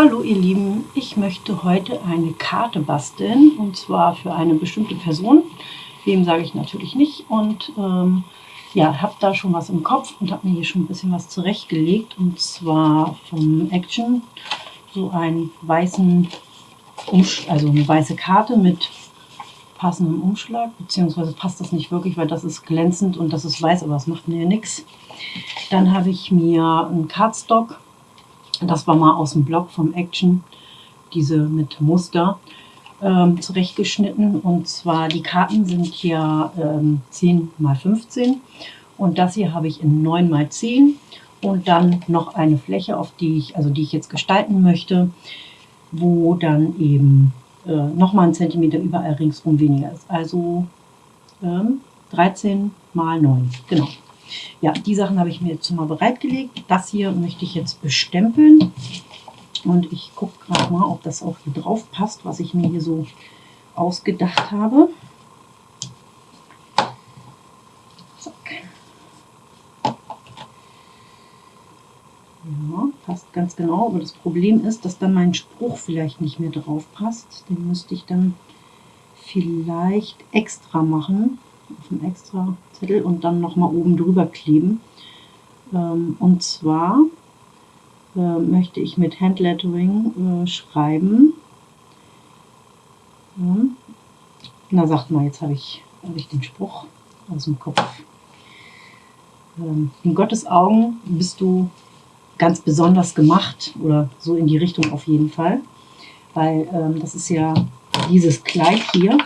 Hallo ihr Lieben, ich möchte heute eine Karte basteln und zwar für eine bestimmte Person. Wem sage ich natürlich nicht. Und ähm, ja, habe da schon was im Kopf und habe mir hier schon ein bisschen was zurechtgelegt. Und zwar vom Action. So einen weißen, also eine weiße Karte mit passendem Umschlag, beziehungsweise passt das nicht wirklich, weil das ist glänzend und das ist weiß, aber das macht mir nichts. Dann habe ich mir einen Cardstock das war mal aus dem Blog vom Action, diese mit Muster ähm, zurechtgeschnitten. Und zwar die Karten sind hier ähm, 10 x 15 und das hier habe ich in 9 x 10 und dann noch eine Fläche, auf die ich, also die ich jetzt gestalten möchte, wo dann eben äh, nochmal ein Zentimeter überall ringsrum weniger ist. Also ähm, 13 mal 9, genau. Ja, die Sachen habe ich mir jetzt mal bereitgelegt. Das hier möchte ich jetzt bestempeln. Und ich gucke gerade mal, ob das auch hier drauf passt, was ich mir hier so ausgedacht habe. Ja, passt ganz genau. Aber das Problem ist, dass dann mein Spruch vielleicht nicht mehr drauf passt. Den müsste ich dann vielleicht extra machen einen extra Zettel und dann nochmal oben drüber kleben. Ähm, und zwar äh, möchte ich mit Handlettering äh, schreiben. Na, sagt mal, jetzt habe ich, hab ich den Spruch aus dem Kopf. Ähm, in Gottes Augen bist du ganz besonders gemacht oder so in die Richtung auf jeden Fall. Weil ähm, das ist ja dieses Kleid hier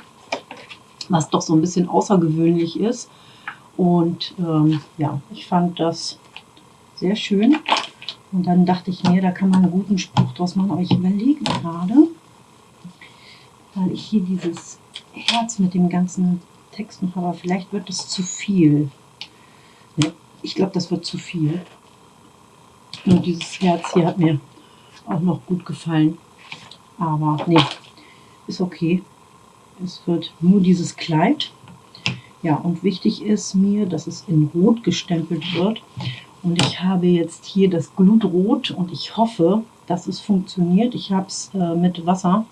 was doch so ein bisschen außergewöhnlich ist. Und ähm, ja, ich fand das sehr schön. Und dann dachte ich mir, da kann man einen guten Spruch draus machen. Aber ich überlege gerade, weil ich hier dieses Herz mit dem ganzen Text noch habe, vielleicht wird es zu viel. Ne, ich glaube, das wird zu viel. Und dieses Herz hier hat mir auch noch gut gefallen. Aber nee, ist okay. Es wird nur dieses Kleid. Ja, und wichtig ist mir, dass es in Rot gestempelt wird. Und ich habe jetzt hier das Glutrot und ich hoffe, dass es funktioniert. Ich habe es äh, mit Wasser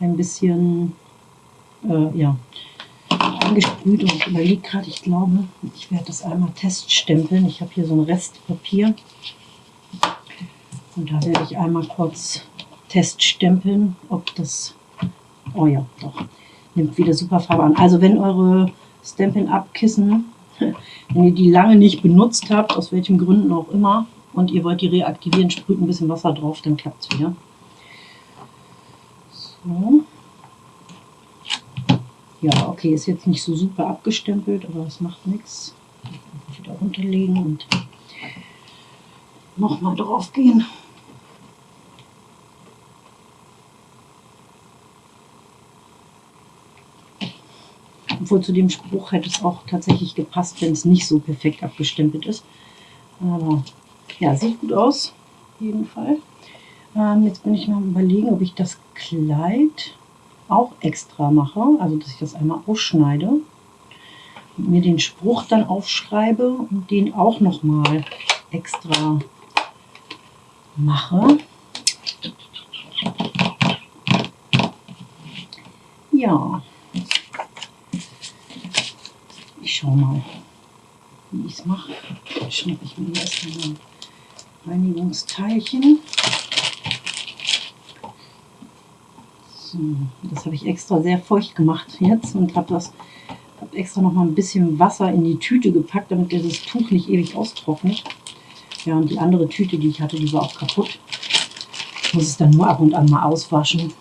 ein bisschen äh, ja, angesprüht und ich überlege gerade, ich glaube, ich werde das einmal teststempeln. Ich habe hier so ein Restpapier und da werde ich einmal kurz teststempeln, ob das, oh ja, doch, nimmt wieder super Farbe an. Also wenn eure Stampin'-Up-Kissen, wenn ihr die lange nicht benutzt habt, aus welchen Gründen auch immer, und ihr wollt die reaktivieren, sprüht ein bisschen Wasser drauf, dann klappt es wieder. So. Ja, okay, ist jetzt nicht so super abgestempelt, aber das macht nichts. Wieder runterlegen und nochmal drauf gehen. Obwohl zu dem Spruch hätte es auch tatsächlich gepasst, wenn es nicht so perfekt abgestempelt ist. Aber ja, sieht gut aus, auf jeden Fall. Ähm, jetzt bin ich mal überlegen, ob ich das Kleid auch extra mache. Also, dass ich das einmal ausschneide. Und mir den Spruch dann aufschreibe und den auch nochmal extra mache. Ja, schau mal, wie ich es mache. Schnappe ich mir erstmal ein Reinigungsteilchen. So, das habe ich extra sehr feucht gemacht jetzt und habe das hab extra noch mal ein bisschen Wasser in die Tüte gepackt, damit das Tuch nicht ewig austrocknet. Ja, und die andere Tüte, die ich hatte, die war auch kaputt. Ich muss es dann nur ab und an mal auswaschen.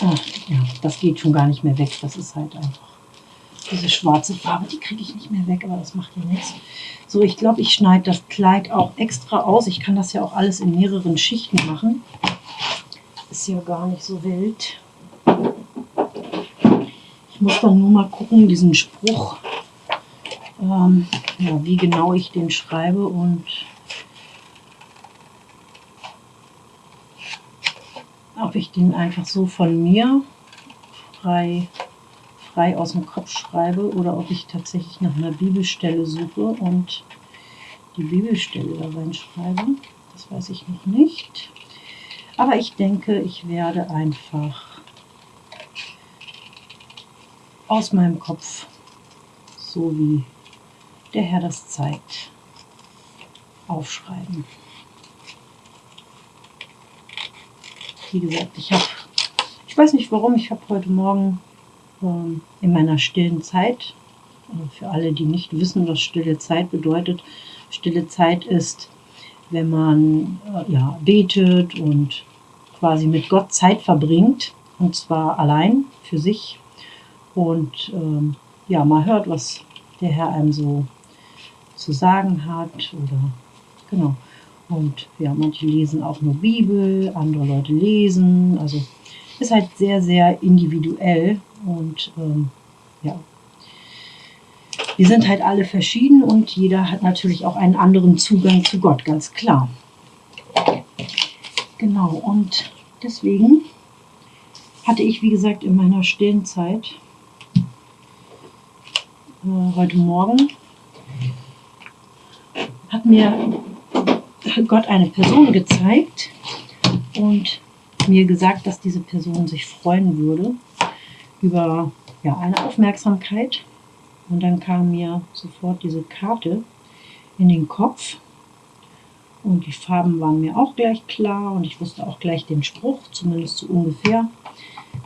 Ach, ja, das geht schon gar nicht mehr weg. Das ist halt einfach diese schwarze Farbe, die kriege ich nicht mehr weg, aber das macht ja nichts. So, ich glaube, ich schneide das Kleid auch extra aus. Ich kann das ja auch alles in mehreren Schichten machen. Ist ja gar nicht so wild. Ich muss dann nur mal gucken, diesen Spruch, ähm, ja, wie genau ich den schreibe und ob ich den einfach so von mir frei frei aus dem Kopf schreibe oder ob ich tatsächlich nach einer Bibelstelle suche und die Bibelstelle da reinschreibe. Das weiß ich noch nicht. Aber ich denke, ich werde einfach aus meinem Kopf, so wie der Herr das zeigt, aufschreiben. Wie gesagt, ich habe, ich weiß nicht warum, ich habe heute Morgen in meiner stillen Zeit, äh, für alle, die nicht wissen, was stille Zeit bedeutet, stille Zeit ist, wenn man äh, ja, betet und quasi mit Gott Zeit verbringt, und zwar allein für sich und ähm, ja, mal hört, was der Herr einem so zu sagen hat oder genau. Und ja, manche lesen auch nur Bibel, andere Leute lesen. Also ist halt sehr, sehr individuell und ähm, ja. Wir sind halt alle verschieden und jeder hat natürlich auch einen anderen Zugang zu Gott, ganz klar. Genau, und deswegen hatte ich, wie gesagt, in meiner stillen Zeit äh, heute Morgen hat mir Gott eine Person gezeigt und mir gesagt, dass diese Person sich freuen würde über ja, eine Aufmerksamkeit. Und dann kam mir sofort diese Karte in den Kopf. Und die Farben waren mir auch gleich klar und ich wusste auch gleich den Spruch, zumindest so ungefähr,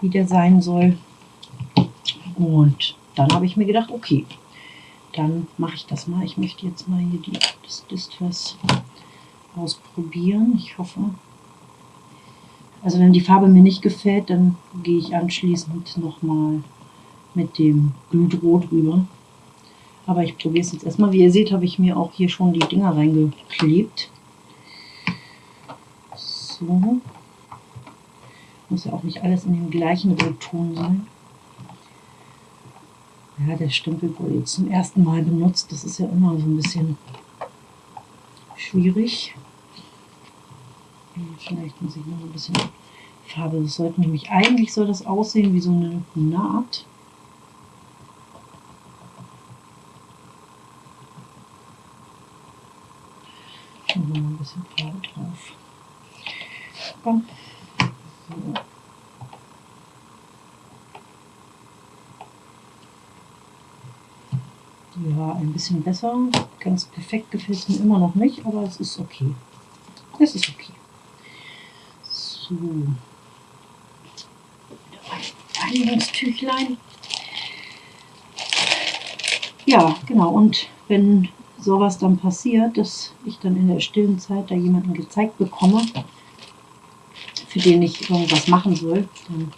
wie der sein soll. Und dann habe ich mir gedacht, okay, dann mache ich das mal. Ich möchte jetzt mal hier die, das Distress ausprobieren. Ich hoffe. Also wenn die Farbe mir nicht gefällt, dann gehe ich anschließend nochmal mit dem Glutrot rüber. Aber ich probiere es jetzt erstmal. Wie ihr seht, habe ich mir auch hier schon die Dinger reingeklebt. So. Muss ja auch nicht alles in dem gleichen Rotton sein. Ja, der Stempel wurde jetzt zum ersten Mal benutzt. Das ist ja immer so ein bisschen schwierig. Vielleicht muss ich noch ein bisschen Farbe. Das sollte nämlich eigentlich soll das aussehen wie so eine Naht. Und noch ein bisschen Farbe drauf. Komm. So. Ja, ein bisschen besser. Ganz perfekt gefällt mir immer noch nicht, aber es ist okay. Es ist okay. So. Reinigungstüchlein. Ja, genau. Und wenn sowas dann passiert, dass ich dann in der stillen Zeit da jemanden gezeigt bekomme, für den ich irgendwas machen soll, dann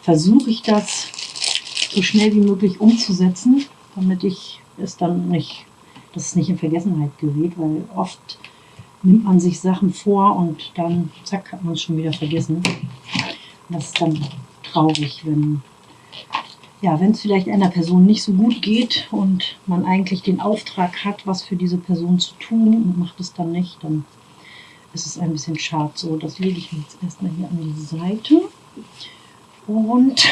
versuche ich das so schnell wie möglich umzusetzen, damit ich es dann nicht, dass es nicht in Vergessenheit gerät, weil oft nimmt man sich Sachen vor und dann zack hat man es schon wieder vergessen. Das ist dann traurig, wenn ja, wenn es vielleicht einer Person nicht so gut geht und man eigentlich den Auftrag hat, was für diese Person zu tun und macht es dann nicht, dann ist es ein bisschen schade. So, das lege ich mir jetzt erstmal hier an die Seite. Und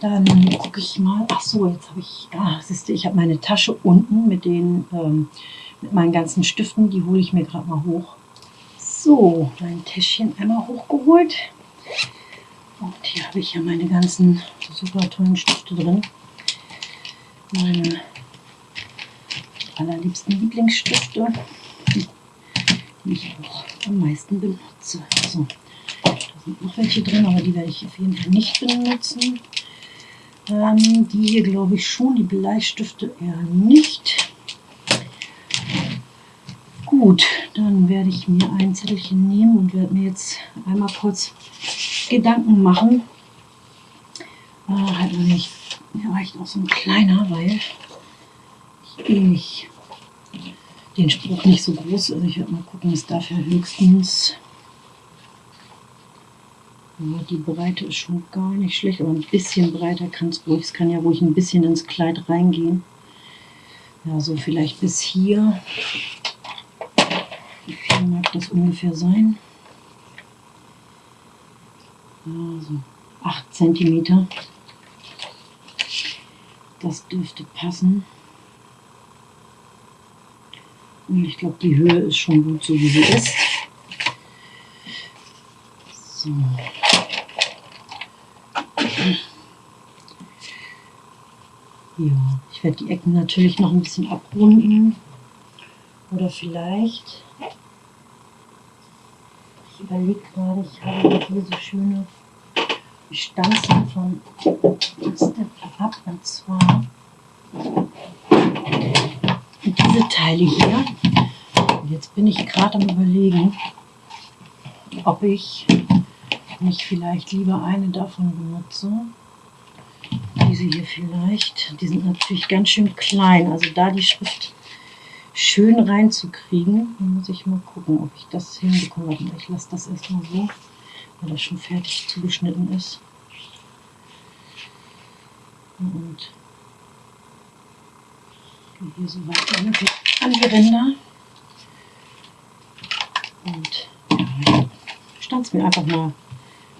dann gucke ich mal. Ach so, jetzt habe ich, ah, siehst du, ich habe meine Tasche unten mit den, ähm, mit meinen ganzen Stiften. Die hole ich mir gerade mal hoch. So, mein Täschchen einmal hochgeholt. Und hier habe ich ja meine ganzen super tollen Stifte drin. Meine allerliebsten Lieblingsstifte, die ich auch am meisten benutze. So, da sind noch welche drin, aber die werde ich auf jeden Fall nicht benutzen. Ähm, die hier glaube ich schon, die Bleistifte eher nicht. Gut, dann werde ich mir ein Zettelchen nehmen und werde mir jetzt einmal kurz Gedanken machen. Äh, halt nicht, mir reicht auch so ein kleiner, weil ich nicht den Spruch nicht so groß. Also ich werde mal gucken, darf ja höchstens ja, die Breite ist schon gar nicht schlecht, aber ein bisschen breiter kann es ruhig. Es kann ja ruhig ein bisschen ins Kleid reingehen. Ja, so vielleicht bis hier. Das ungefähr sein? Also 8 cm. Das dürfte passen. Und ich glaube, die Höhe ist schon gut so, wie sie ist. So. Ja, ich werde die Ecken natürlich noch ein bisschen abrunden. Oder vielleicht, ich überlege gerade, ich habe hier so schöne Stanzen von Step Up und zwar diese Teile hier. Und jetzt bin ich gerade am überlegen, ob ich nicht vielleicht lieber eine davon benutze. Diese hier vielleicht. Die sind natürlich ganz schön klein. Also da die Schrift schön reinzukriegen, muss ich mal gucken, ob ich das hinbekomme. Ich lasse das erstmal so, weil das schon fertig zugeschnitten ist. Und hier so weit an die Ränder. Und ja, es mir einfach mal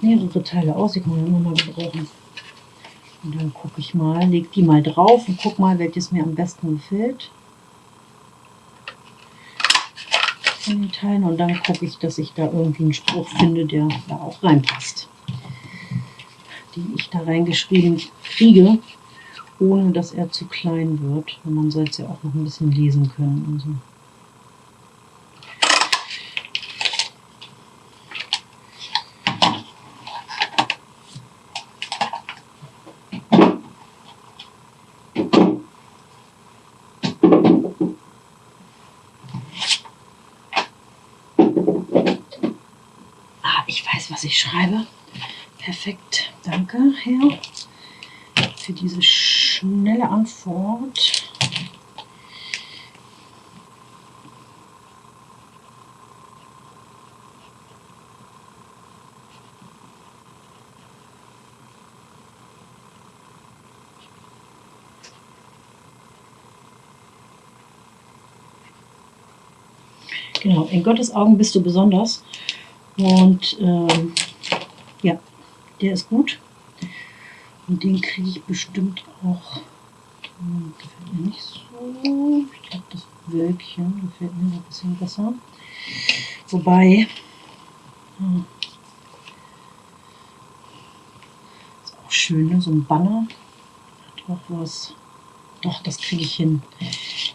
mehrere Teile aus. Ich kann immer mal gebrauchen. Und dann gucke ich mal, lege die mal drauf und gucke mal, welches mir am besten gefällt. Von den Teilen. Und dann gucke ich, dass ich da irgendwie einen Spruch finde, der da auch reinpasst. Den ich da reingeschrieben kriege, ohne dass er zu klein wird. Und man soll es ja auch noch ein bisschen lesen können. Und so. ich schreibe. Perfekt, danke, Herr, für diese schnelle Antwort. Genau, in Gottes Augen bist du besonders. Und ähm, ja, der ist gut. Und den kriege ich bestimmt auch. Hm, gefällt mir nicht so. Ich glaube, das Wölkchen gefällt mir ein bisschen besser. Wobei, hm, ist auch schön, ne? so ein Banner. Hat auch was. Doch, das kriege ich hin.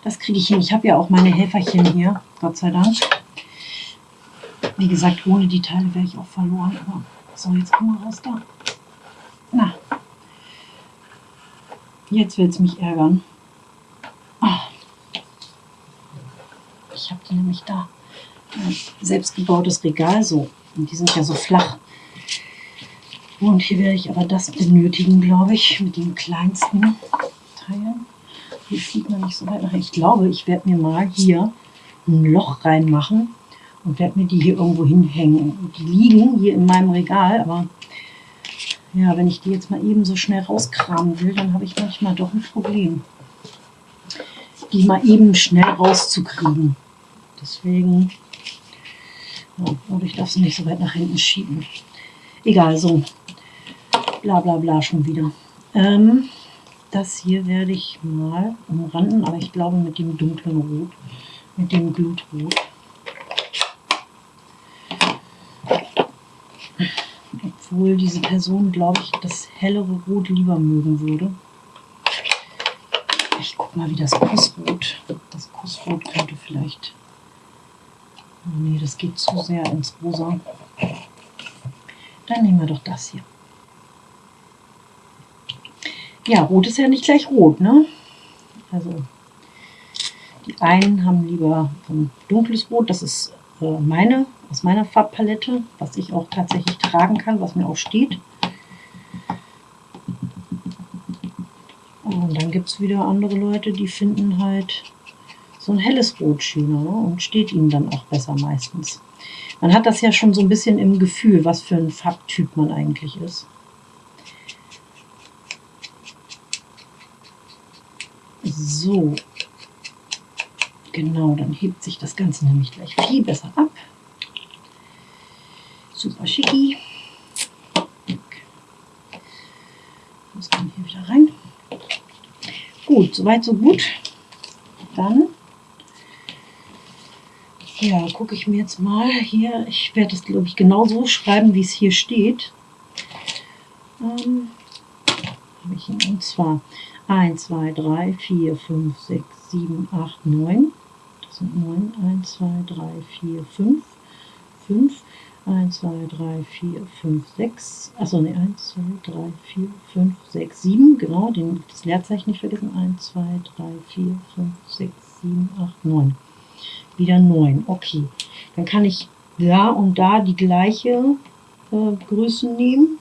Das kriege ich hin. Ich habe ja auch meine Helferchen hier, Gott sei Dank. Wie gesagt, ohne die Teile wäre ich auch verloren. Aber so, jetzt komm mal raus da. Na, jetzt wird es mich ärgern. Ah. Ich habe die nämlich da. Ein selbstgebautes Regal so. Und die sind ja so flach. Und hier werde ich aber das benötigen, glaube ich, mit den kleinsten Teilen. Hier sieht man nicht so weit nach. Ich glaube, ich werde mir mal hier ein Loch reinmachen und werde mir die hier irgendwo hinhängen. Die liegen hier in meinem Regal, aber ja, wenn ich die jetzt mal eben so schnell rauskramen will, dann habe ich manchmal doch ein Problem, die mal eben schnell rauszukriegen. Deswegen, ja, oder ich darf sie nicht so weit nach hinten schieben. Egal, so. Bla bla bla schon wieder. Ähm, das hier werde ich mal umranden, aber ich glaube mit dem dunklen Rot, mit dem Glutrot. obwohl diese Person, glaube ich, das hellere Rot lieber mögen würde. Ich guck mal, wie das Kussrot. Das Kussrot könnte vielleicht. Oh nee, das geht zu sehr ins Rosa. Dann nehmen wir doch das hier. Ja, Rot ist ja nicht gleich Rot, ne? Also, die einen haben lieber ein dunkles Rot, das ist äh, meine aus meiner Farbpalette, was ich auch tatsächlich tragen kann, was mir auch steht. Und dann gibt es wieder andere Leute, die finden halt so ein helles Rot schöner ne? und steht ihnen dann auch besser meistens. Man hat das ja schon so ein bisschen im Gefühl, was für ein Farbtyp man eigentlich ist. So, genau, dann hebt sich das Ganze nämlich gleich viel besser ab. Super schicki. Das kommt hier wieder rein. Gut, soweit so gut. Dann Ja, gucke ich mir jetzt mal hier. Ich werde es, glaube ich, genau so schreiben, wie es hier steht. Ähm, habe ich ihn. Und zwar 1, 2, 3, 4, 5, 6, 7, 8, 9. Das sind 9. 1, 2, 3, 4, 5. 5. 1, 2, 3, 4, 5, 6. Achso, ne, 1, 2, 3, 4, 5, 6, 7. Genau, den, das Leerzeichen nicht vergessen. 1, 2, 3, 4, 5, 6, 7, 8, 9. Wieder 9. Okay. Dann kann ich da und da die gleiche äh, Größe nehmen.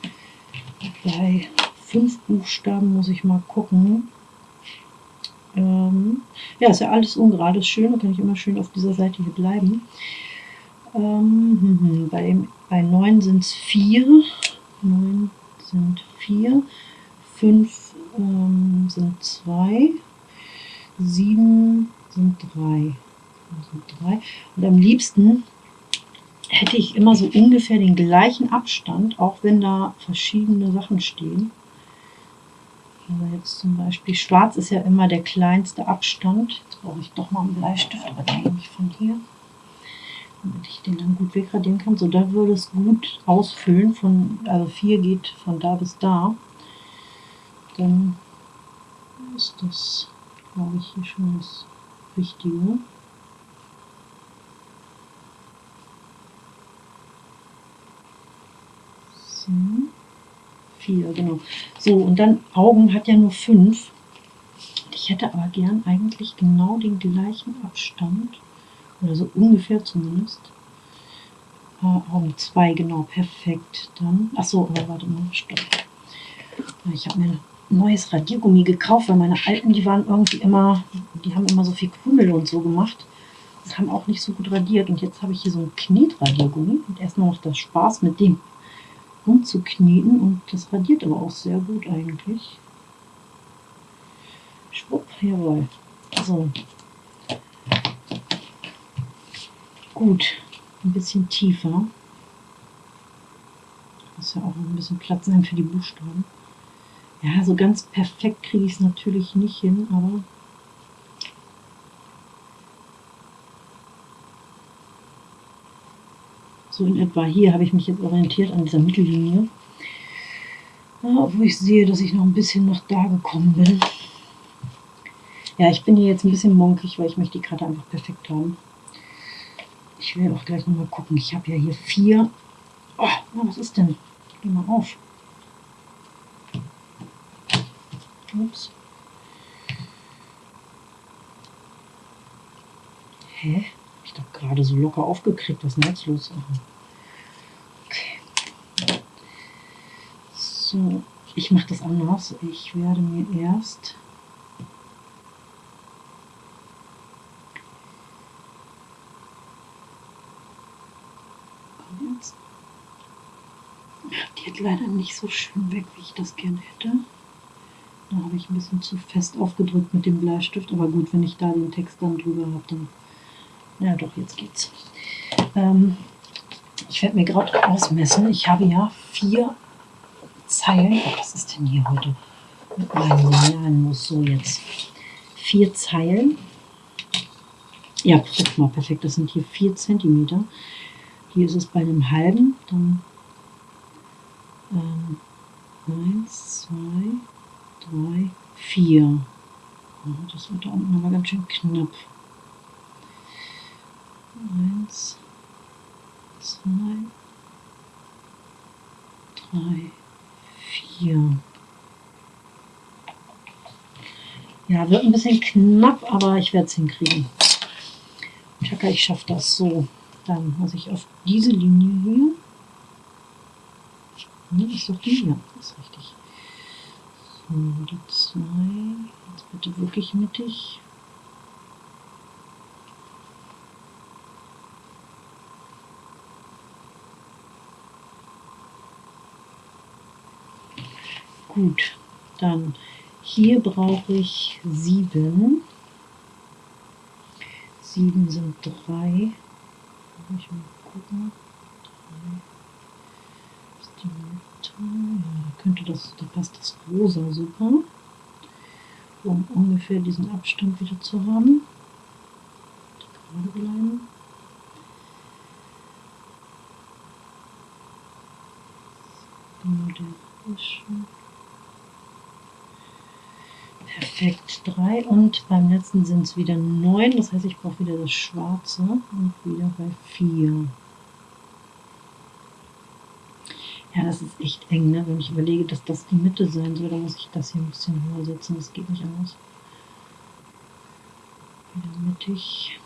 Bei fünf Buchstaben muss ich mal gucken. Ähm, ja, ist ja alles ungerade, ist schön, da kann ich immer schön auf dieser Seite hier bleiben. Ähm, hm, hm, bei, dem, bei 9 sind es 4, 9 sind 4, 5 ähm, sind 2, 7 sind 3. Sind 3. Und am liebsten hätte ich immer so ungefähr den gleichen Abstand, auch wenn da verschiedene Sachen stehen. Also jetzt zum Beispiel schwarz ist ja immer der kleinste Abstand. Jetzt brauche ich doch mal einen Bleistift, aber den nehme ich von hier, damit ich den dann gut wegradieren kann. So, da würde es gut ausfüllen. Von, also 4 geht von da bis da. Dann ist das, glaube ich, hier schon das Wichtige. So. 4, genau. So, und dann Augen hat ja nur 5. Ich hätte aber gern eigentlich genau den gleichen Abstand. Oder so ungefähr zumindest. Äh, Augen 2, genau, perfekt. Dann, achso, aber warte mal, stopp. Ich habe mir ein neues Radiergummi gekauft, weil meine alten, die waren irgendwie immer, die haben immer so viel Krümel und so gemacht. Und haben auch nicht so gut radiert. Und jetzt habe ich hier so ein Knetradiergummi. Und erstmal macht das Spaß mit dem umzukneten und das radiert aber auch sehr gut eigentlich. Schwupp, jawohl. So. Gut, ein bisschen tiefer. Muss ja auch ein bisschen Platz sein für die Buchstaben. Ja, so ganz perfekt kriege ich es natürlich nicht hin, aber So in etwa hier habe ich mich jetzt orientiert an dieser Mittellinie. Wo ich sehe, dass ich noch ein bisschen nach da gekommen bin. Ja, ich bin hier jetzt ein bisschen monkig, weil ich möchte die Karte einfach perfekt haben. Ich will auch gleich nochmal gucken. Ich habe ja hier vier. Oh, was ist denn? Geh mal auf. Ups. Hä? Doch gerade so locker aufgekriegt. Was ist los? Okay. So, ich mache das anders. Ich werde mir erst Die hat leider nicht so schön weg, wie ich das gerne hätte. Da habe ich ein bisschen zu fest aufgedrückt mit dem Bleistift. Aber gut, wenn ich da den Text dann drüber habe, dann ja, doch, jetzt geht's. Ähm, ich werde mir gerade ausmessen. Ich habe ja vier Zeilen. Oh, was ist denn hier heute mit meinem Linealnuss? So, jetzt vier Zeilen. Ja, guck mal, perfekt. Das sind hier vier Zentimeter. Hier ist es bei einem halben. Dann ähm, eins, zwei, drei, vier. Oh, das wird da unten aber ganz schön knapp. Eins, zwei, drei, vier. Ja, wird ein bisschen knapp, aber ich werde es hinkriegen. Chaka, ich schaffe das so. Dann muss ich auf diese Linie hier. Ne, ist doch die hier. Das ist richtig. So, die zwei. Jetzt bitte wirklich mittig. Gut, dann hier brauche ich 7. 7 sind drei. Ich mal gucken. 3 ist die Mitte. Ja, da könnte das, da passt das rosa super. Um ungefähr diesen Abstand wieder zu haben. Gerade bleiben. Genau der ist schon. Perfekt, drei und beim letzten sind es wieder neun. Das heißt, ich brauche wieder das Schwarze und wieder bei vier. Ja, das ist echt eng, ne? wenn ich überlege, dass das die Mitte sein soll, dann muss ich das hier ein bisschen höher setzen, das geht nicht anders. Wieder mittig.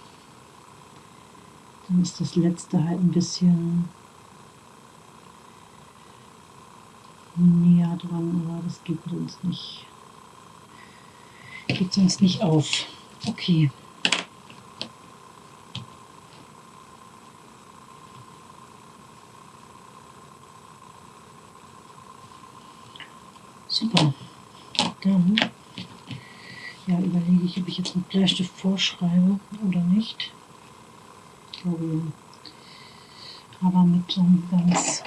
Dann ist das letzte halt ein bisschen näher dran, aber das geht sonst nicht. Geht sonst nicht auf. Okay. Super. Dann ja, überlege ich, ob ich jetzt mit Bleistift vorschreibe oder nicht. Aber mit so einem ganz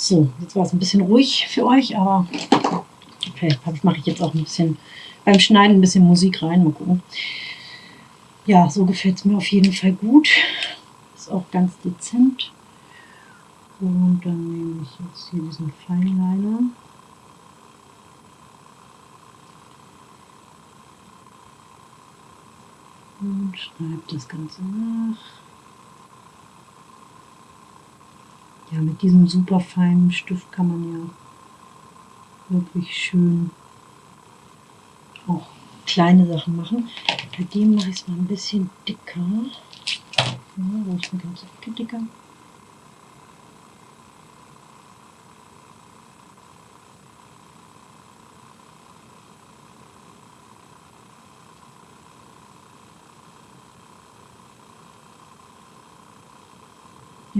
So, jetzt war es ein bisschen ruhig für euch, aber okay, mache ich jetzt auch ein bisschen beim Schneiden ein bisschen Musik rein. Mal gucken. Ja, so gefällt es mir auf jeden Fall gut. Ist auch ganz dezent. Und dann nehme ich jetzt hier diesen Feinliner. Und schreibe das Ganze nach. Ja, mit diesem super feinen Stift kann man ja wirklich schön auch kleine Sachen machen. Bei dem mache ich es mal ein bisschen dicker. Ja, wo ist eine ganze Ecke dicker?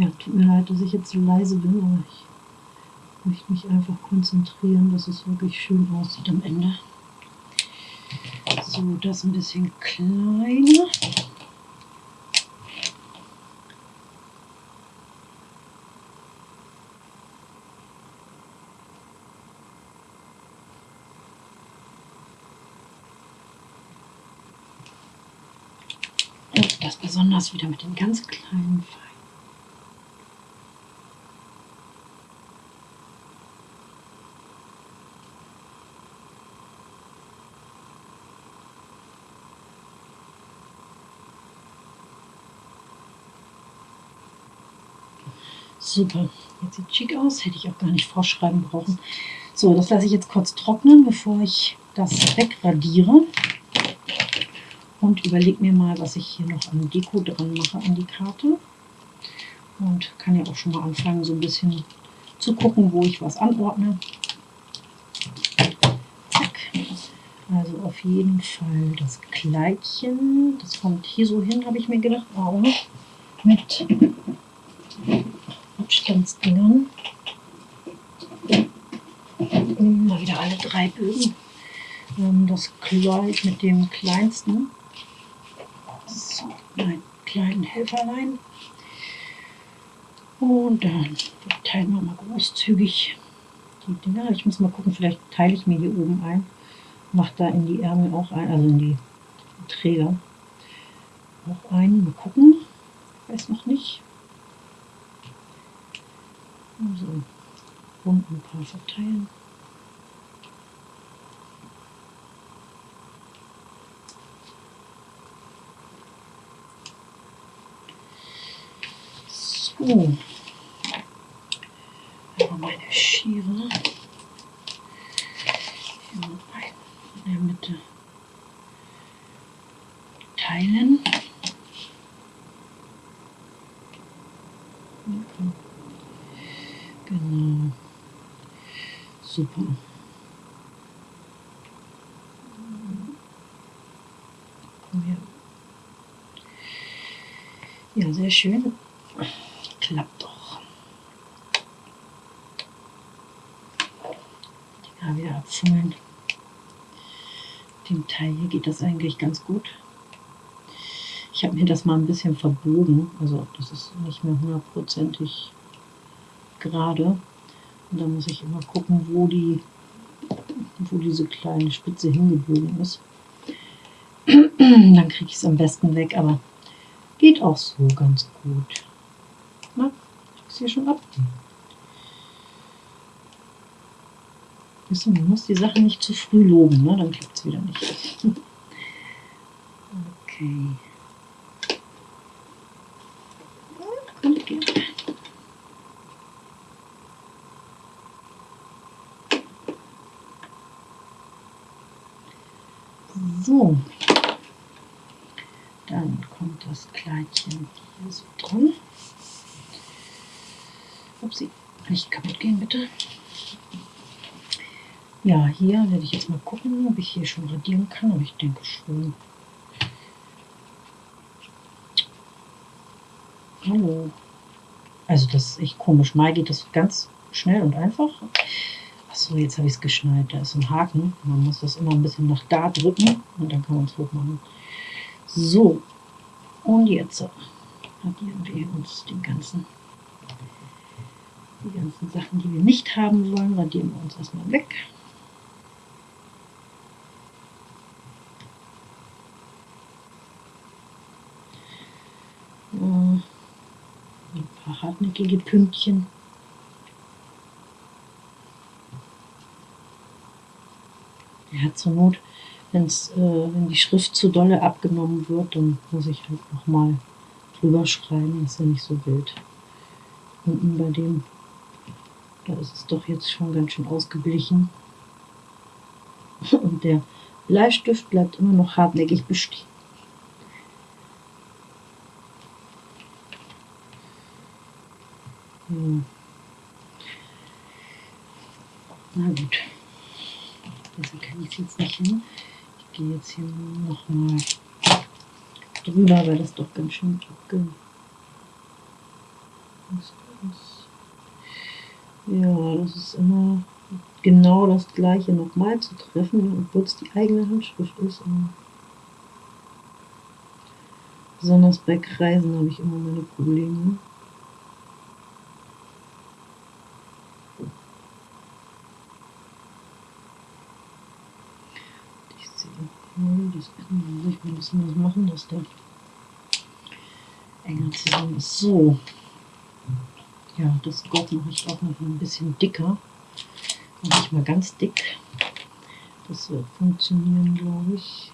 Ja, tut mir leid, dass ich jetzt so leise bin, aber ich möchte mich einfach konzentrieren, dass es wirklich schön aussieht am Ende. So, das ein bisschen kleiner. Das besonders wieder mit den ganz kleinen Pfeilen. Super, jetzt sieht schick aus, hätte ich auch gar nicht vorschreiben brauchen. So, das lasse ich jetzt kurz trocknen, bevor ich das wegradiere. Und überlege mir mal, was ich hier noch an Deko dran mache an die Karte. Und kann ja auch schon mal anfangen, so ein bisschen zu gucken, wo ich was anordne. Zack. Also auf jeden Fall das Kleidchen. Das kommt hier so hin, habe ich mir gedacht. Auch mit Abstandsdingern. Mal wieder alle drei Bögen. Das Kleid mit dem kleinsten. So, mein kleinen Helferlein. Und dann teilen wir mal großzügig die Dinger. Ich muss mal gucken, vielleicht teile ich mir hier oben ein. Mache da in die Ärmel auch ein, also in die Träger auch ein. Mal gucken. Weiß noch nicht so unten kann verteilen. So. Aber meine Schere hier mal in der Mitte teilen. Super. Her. Ja, sehr schön. Klappt doch. Die wieder abfummeln. Dem Teil hier geht das eigentlich ganz gut. Ich habe mir das mal ein bisschen verbogen, also das ist nicht mehr hundertprozentig gerade. Und da muss ich immer gucken, wo die, wo diese kleine Spitze hingebogen ist. Dann kriege ich es am besten weg, aber geht auch so ganz gut. Na, ich hier schon ab. man muss die Sache nicht zu früh loben, ne? dann klappt es wieder nicht. okay. Dann kommt das Kleidchen hier so dran. Upsi, nicht kaputt gehen bitte. Ja, hier werde ich jetzt mal gucken, ob ich hier schon radieren kann, aber ich denke schon. Hallo. Also das ist echt komisch. Mal geht das ganz schnell und einfach. Achso, jetzt habe ich es geschnallt. Da ist ein Haken. Man muss das immer ein bisschen nach da drücken und dann kann man es hochmachen. So, und jetzt radieren wir uns den ganzen, die ganzen Sachen, die wir nicht haben wollen, radieren wir uns erstmal weg. Ein paar hartnäckige Pünktchen. Ja, zur Not, wenn's, äh, wenn die Schrift zu dolle abgenommen wird, dann muss ich halt nochmal drüber schreiben. Ist ja nicht so wild. Unten bei dem, da ist es doch jetzt schon ganz schön ausgeblichen. Und der Bleistift bleibt immer noch hartnäckig bestehen. Hm. Na gut. Also kann ich jetzt nicht hin. Ich gehe jetzt hier nochmal drüber, weil das doch ganz schön abge... Ja, das ist immer genau das gleiche nochmal zu treffen, obwohl es die eigene Handschrift ist. Und besonders bei Kreisen habe ich immer meine Probleme. Das muss ich mal ein bisschen was machen, dass der enger zusammen ist. So. Ja, das Gott mache ich auch noch ein bisschen dicker. Mache ich mal ganz dick. Das wird funktionieren, glaube ich.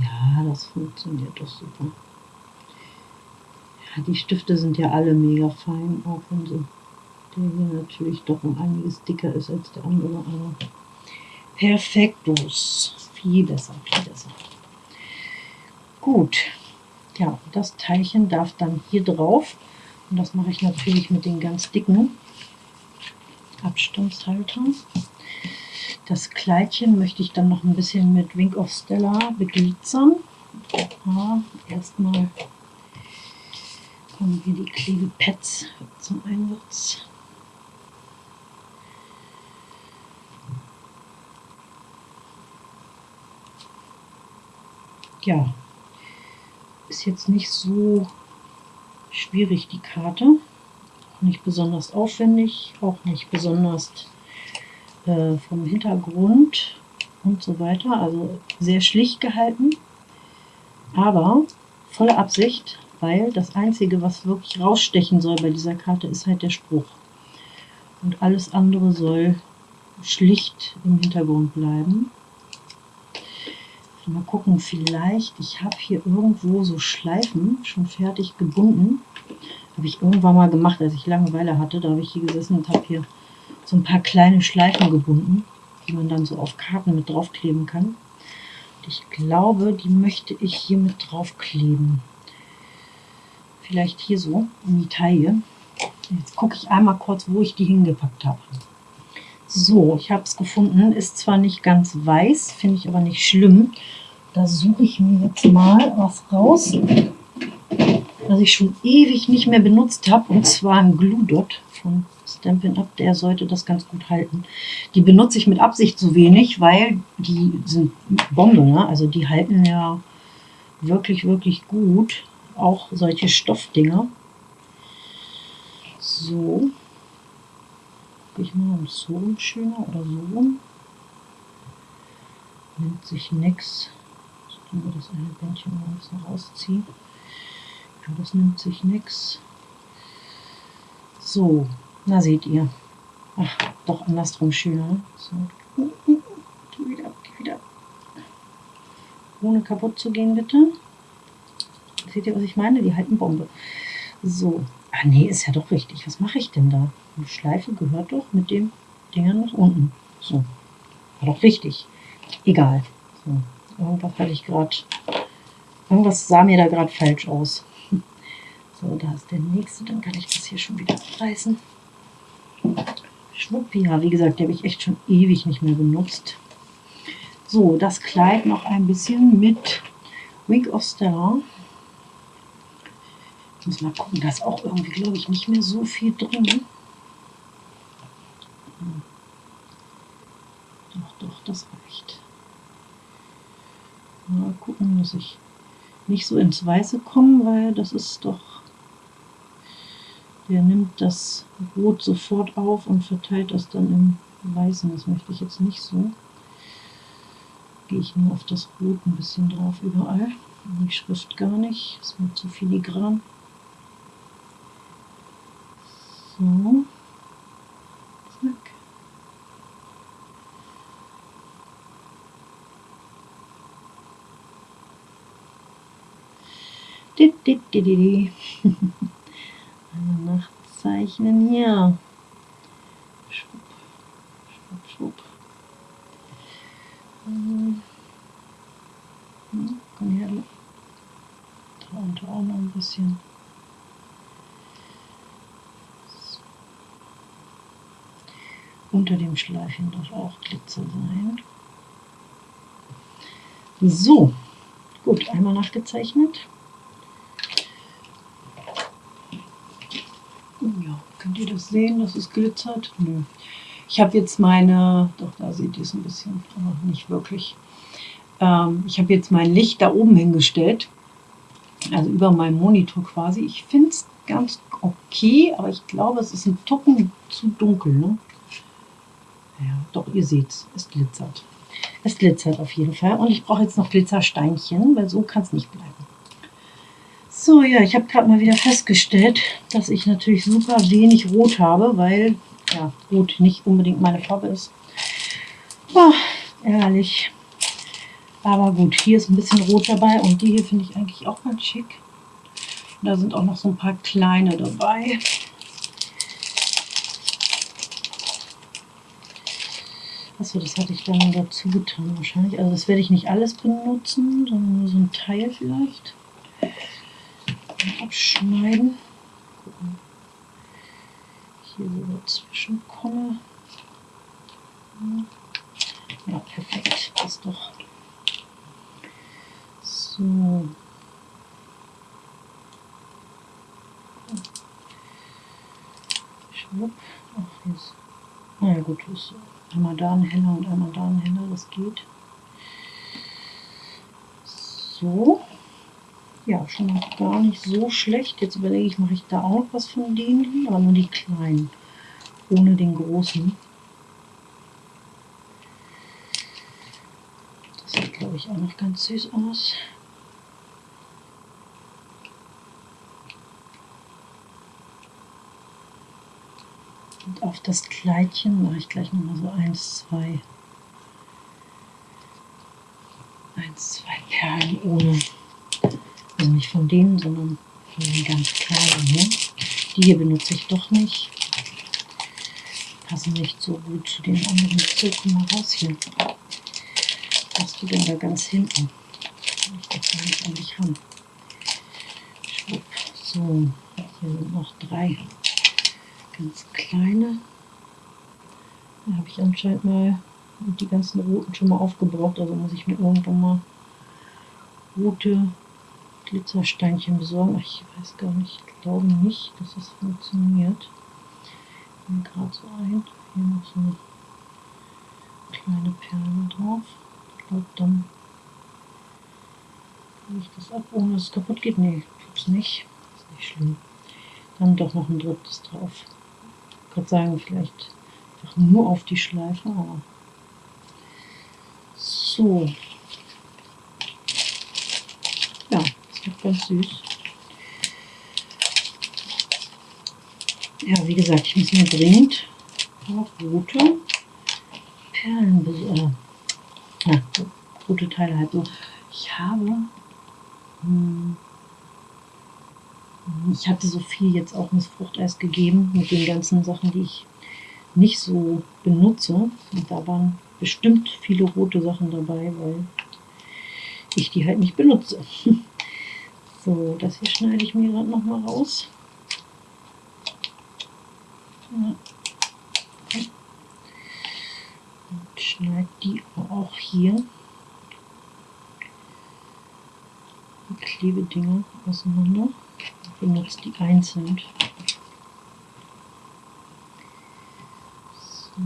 Ja, das funktioniert doch super. Ja, die Stifte sind ja alle mega fein, auch wenn so der hier natürlich doch um einiges dicker ist als der andere. Aber perfektus. Viel besser, viel besser. Gut. Ja, das Teilchen darf dann hier drauf. Und das mache ich natürlich mit den ganz dicken Abstandshaltern. Das Kleidchen möchte ich dann noch ein bisschen mit Wink of Stella beglitzern. Ja, erstmal kommen hier die Klebepads zum Einsatz. Ja, ist jetzt nicht so schwierig die Karte. Auch nicht besonders aufwendig, auch nicht besonders äh, vom Hintergrund und so weiter. Also sehr schlicht gehalten, aber volle Absicht, weil das Einzige, was wirklich rausstechen soll bei dieser Karte, ist halt der Spruch. Und alles andere soll schlicht im Hintergrund bleiben. Mal gucken, vielleicht, ich habe hier irgendwo so Schleifen schon fertig gebunden. Habe ich irgendwann mal gemacht, als ich Langeweile hatte. Da habe ich hier gesessen und habe hier so ein paar kleine Schleifen gebunden, die man dann so auf Karten mit draufkleben kann. Und ich glaube, die möchte ich hier mit draufkleben. Vielleicht hier so in die Taille. Jetzt gucke ich einmal kurz, wo ich die hingepackt habe. So, ich habe es gefunden. Ist zwar nicht ganz weiß, finde ich aber nicht schlimm. Da suche ich mir jetzt mal was raus, was ich schon ewig nicht mehr benutzt habe. Und zwar ein Glue Dot von Stampin' Up. Der sollte das ganz gut halten. Die benutze ich mit Absicht so wenig, weil die sind Bombe. Ne? Also die halten ja wirklich, wirklich gut. Auch solche Stoffdinger. So, ich mal, um so schöner oder so Nimmt sich nichts. Ich glaube, das eine Bändchen mal ein bisschen rausziehen. Ja, das nimmt sich nichts. So, na seht ihr. Ach, doch andersrum schöner. So. Geh wieder, geh wieder. Ohne kaputt zu gehen, bitte. Seht ihr, was ich meine? Die halten Bombe. So. Ah, nee, ist ja doch richtig. Was mache ich denn da? Die Schleife gehört doch mit dem Dinger nach unten. So, war doch richtig. Egal. So, irgendwas hatte ich gerade, irgendwas sah mir da gerade falsch aus. So, da ist der nächste, dann kann ich das hier schon wieder reißen. Schwupp, ja, wie gesagt, die habe ich echt schon ewig nicht mehr benutzt. So, das Kleid noch ein bisschen mit Wink of Star. Muss mal gucken, da ist auch irgendwie, glaube ich, nicht mehr so viel drin. Doch, doch, das reicht. Mal gucken, dass ich nicht so ins Weiße komme, weil das ist doch... Der nimmt das Rot sofort auf und verteilt das dann im Weißen. Das möchte ich jetzt nicht so. Gehe ich nur auf das Rot ein bisschen drauf überall. Die Schrift gar nicht. Ist mir zu filigran. So. Zack. Einmal nachzeichnen hier. Schwupp, schwupp, schwupp. Hm, komm her, da unten auch noch ein bisschen. Unter dem Schleifchen darf auch Glitzer sein. So, gut, einmal nachgezeichnet. Ja, könnt ihr das sehen, dass es glitzert? Nö. Ich habe jetzt meine, doch da seht ihr es ein bisschen, aber nicht wirklich. Ähm, ich habe jetzt mein Licht da oben hingestellt, also über meinem Monitor quasi. Ich finde es ganz okay, aber ich glaube, es ist ein Tucken zu dunkel. Ne? Ja, doch, ihr seht es, es glitzert. Es glitzert auf jeden Fall. Und ich brauche jetzt noch Glitzersteinchen, weil so kann es nicht bleiben. So, ja, ich habe gerade mal wieder festgestellt, dass ich natürlich super wenig Rot habe, weil ja, Rot nicht unbedingt meine Farbe ist. Oh, ehrlich. Aber gut, hier ist ein bisschen Rot dabei und die hier finde ich eigentlich auch ganz schick. Und da sind auch noch so ein paar kleine dabei. Achso, das hatte ich dann dazu getan wahrscheinlich. Also das werde ich nicht alles benutzen, sondern nur so ein Teil vielleicht. Abschneiden. Hier so dazwischen komme. Ja, perfekt. Das ist doch so. Schwupp. Ach, jetzt. Naja, gut, ist Einmal da ein heller und einmal da ein heller, das geht. So. Ja, schon mal gar nicht so schlecht. Jetzt überlege ich, mache ich da auch was von denen, aber nur die kleinen, ohne den großen. Das sieht, glaube ich, auch noch ganz süß aus. Und auf das Kleidchen mache ich gleich nochmal so eins, zwei, eins, zwei Perlen ohne, also nicht von denen, sondern von den ganz kleinen hier. Die hier benutze ich doch nicht. Passen nicht so gut zu den anderen. So, komm mal raus hier. Was du denn da ganz hinten? Ich das gar nicht an dich ran. So, hier sind noch drei ganz kleine. Da habe ich anscheinend mal die ganzen roten schon mal aufgebraucht, also muss ich mir irgendwann mal rote Glitzersteinchen besorgen. Ich weiß gar nicht, ich glaube nicht, dass das funktioniert. Ich gerade so ein. Hier noch so eine kleine Perle drauf. Ich glaube, dann kann ich das ab, ohne dass es kaputt geht. Nee, tut's nicht. Ist nicht schlimm. Dann doch noch ein drittes drauf. Könnte sagen, vielleicht einfach nur auf die Schleife, aber so. Ja, ist doch ganz süß. Ja, wie gesagt, ich muss mir dringend auch rote Perlen besorgen. Ja, rote Teile halt so. Ich habe hm, ich hatte so viel jetzt auch ins Fruchteis gegeben mit den ganzen Sachen, die ich nicht so benutze. Und da waren bestimmt viele rote Sachen dabei, weil ich die halt nicht benutze. So, das hier schneide ich mir gerade nochmal raus. Und schneide die auch hier. Die Klebedinger auseinander benutzt die einzeln. So.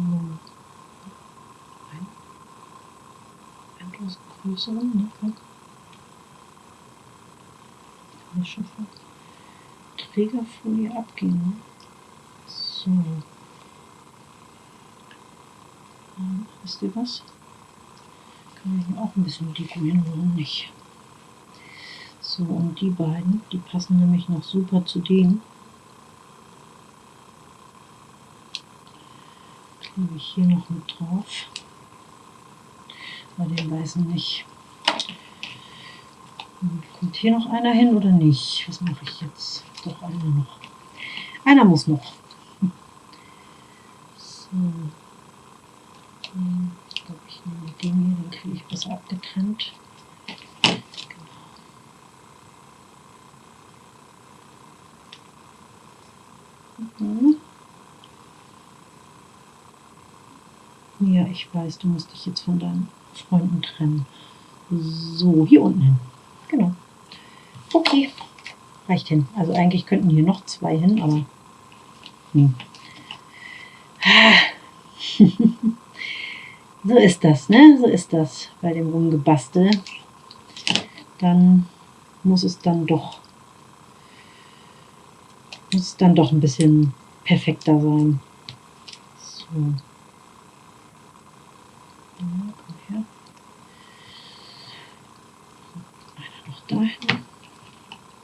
Ein, etwas größeren, ne? Kann ich schon von Trägerfolie abgehen. Ne? So. Und, wisst ihr was? Kann ich mir auch ein bisschen dekorieren, warum nicht? So, und die beiden, die passen nämlich noch super zu denen. Klebe ich hier noch mit drauf. Bei den weißen nicht. Kommt hier noch einer hin oder nicht? Was mache ich jetzt? Doch, einer noch. Einer muss noch. So. Hm, ich glaube, ich nehme den hier, den kriege ich besser abgetrennt. Mhm. Ja, ich weiß, du musst dich jetzt von deinen Freunden trennen. So, hier unten hin. Genau. Okay, reicht hin. Also eigentlich könnten hier noch zwei hin, aber... Hm. so ist das, ne? So ist das bei dem Rumgebastel. Dann muss es dann doch muss dann doch ein bisschen perfekter sein. So. Ja, komm her. Einer noch dahin.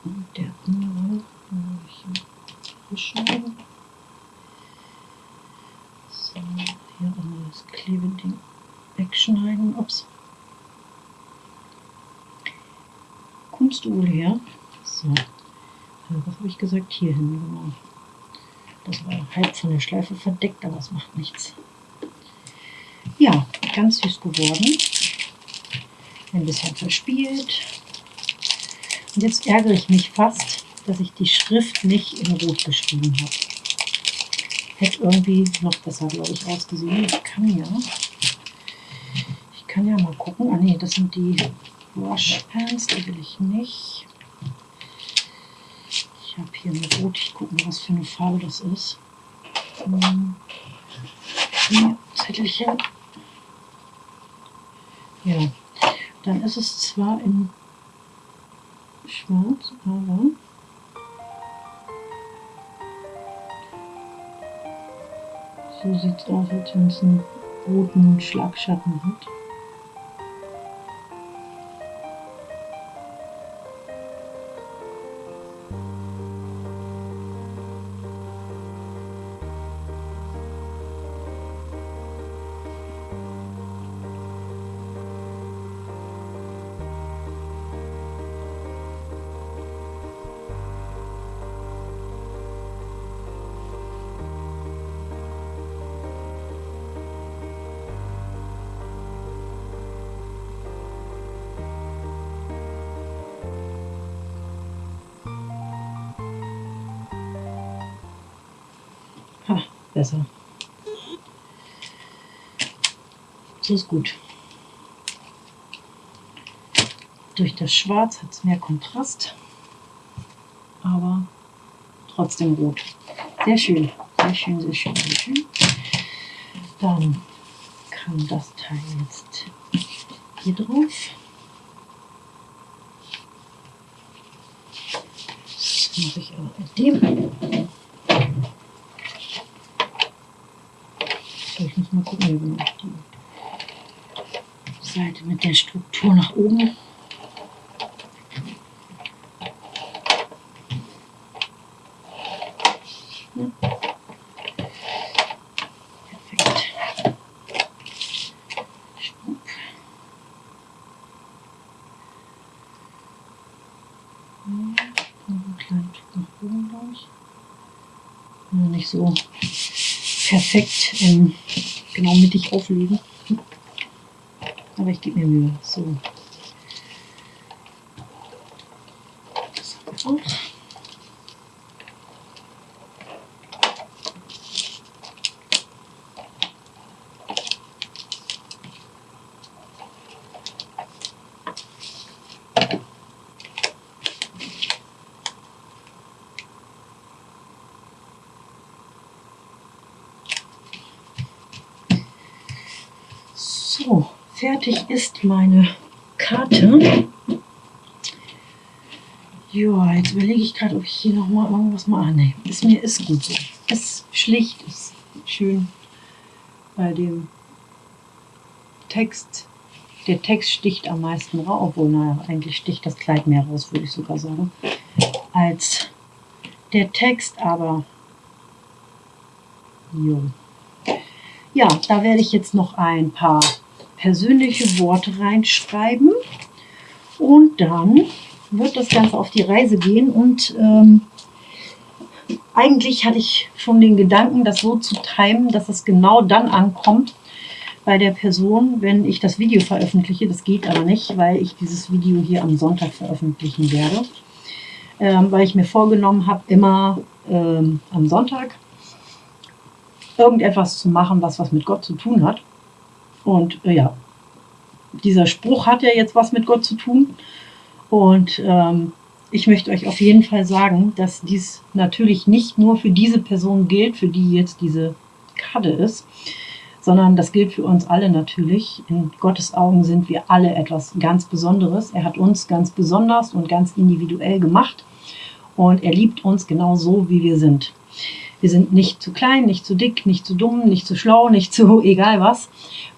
Und der andere habe ich beschneiden. So, hier einmal das Klebeding wegschneiden. Ups. Wohl her? So was habe ich gesagt? Hier hin, genau. Das war halb von der Schleife verdeckt, aber es macht nichts. Ja, ganz süß geworden. Ein bisschen verspielt. Und jetzt ärgere ich mich fast, dass ich die Schrift nicht in Rot geschrieben habe. Hätte irgendwie noch besser, glaube ich, ausgesehen. Ich kann ja, ich kann ja mal gucken. Ah ne, das sind die Washpans, die will ich nicht. Ich habe hier eine Rot. Ich gucke mal, was für eine Farbe das ist. Hm. Hier, Zettelchen. Ja, dann ist es zwar in schwarz, aber so sieht es aus, als wenn es einen roten Schlagschatten hat. Besser. So ist gut. Durch das Schwarz hat es mehr Kontrast, aber trotzdem rot. Sehr schön, sehr schön, sehr schön, sehr schön. Dann kann das Teil jetzt hier drauf. Das mache ich aber mit dem. So, ich wir die Seite mit der Struktur nach oben. Nicht so perfekt ähm, genau mittig auflegen. Aber ich gebe mir Mühe. So. Das haben wir auch. So, fertig ist meine Karte. Ja, jetzt überlege ich gerade, ob ich hier noch mal irgendwas mache. Ah, nee, ist mir ist gut so. Ist schlicht, ist schön bei dem Text. Der Text sticht am meisten raus, obwohl, naja, eigentlich sticht das Kleid mehr raus, würde ich sogar sagen, als der Text, aber jo. Ja, da werde ich jetzt noch ein paar persönliche Worte reinschreiben und dann wird das Ganze auf die Reise gehen und ähm, eigentlich hatte ich schon den Gedanken, das so zu timen, dass es genau dann ankommt bei der Person, wenn ich das Video veröffentliche. Das geht aber nicht, weil ich dieses Video hier am Sonntag veröffentlichen werde. Ähm, weil ich mir vorgenommen habe, immer ähm, am Sonntag irgendetwas zu machen, was was mit Gott zu tun hat. Und äh, ja, dieser Spruch hat ja jetzt was mit Gott zu tun. Und ähm, ich möchte euch auf jeden Fall sagen, dass dies natürlich nicht nur für diese Person gilt, für die jetzt diese Karte ist, sondern das gilt für uns alle natürlich. In Gottes Augen sind wir alle etwas ganz Besonderes. Er hat uns ganz besonders und ganz individuell gemacht und er liebt uns genau so, wie wir sind. Wir sind nicht zu klein, nicht zu dick, nicht zu dumm, nicht zu schlau, nicht zu egal was.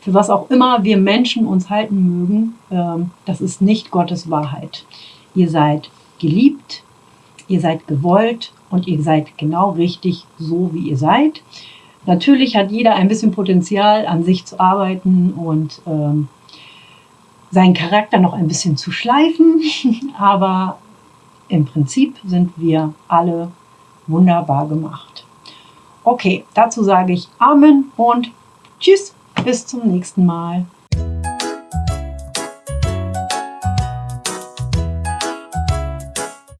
Für was auch immer wir Menschen uns halten mögen, ähm, das ist nicht Gottes Wahrheit. Ihr seid geliebt, ihr seid gewollt und ihr seid genau richtig so, wie ihr seid. Natürlich hat jeder ein bisschen Potenzial, an sich zu arbeiten und ähm, seinen Charakter noch ein bisschen zu schleifen, aber im Prinzip sind wir alle wunderbar gemacht. Okay, dazu sage ich Amen und Tschüss, bis zum nächsten Mal.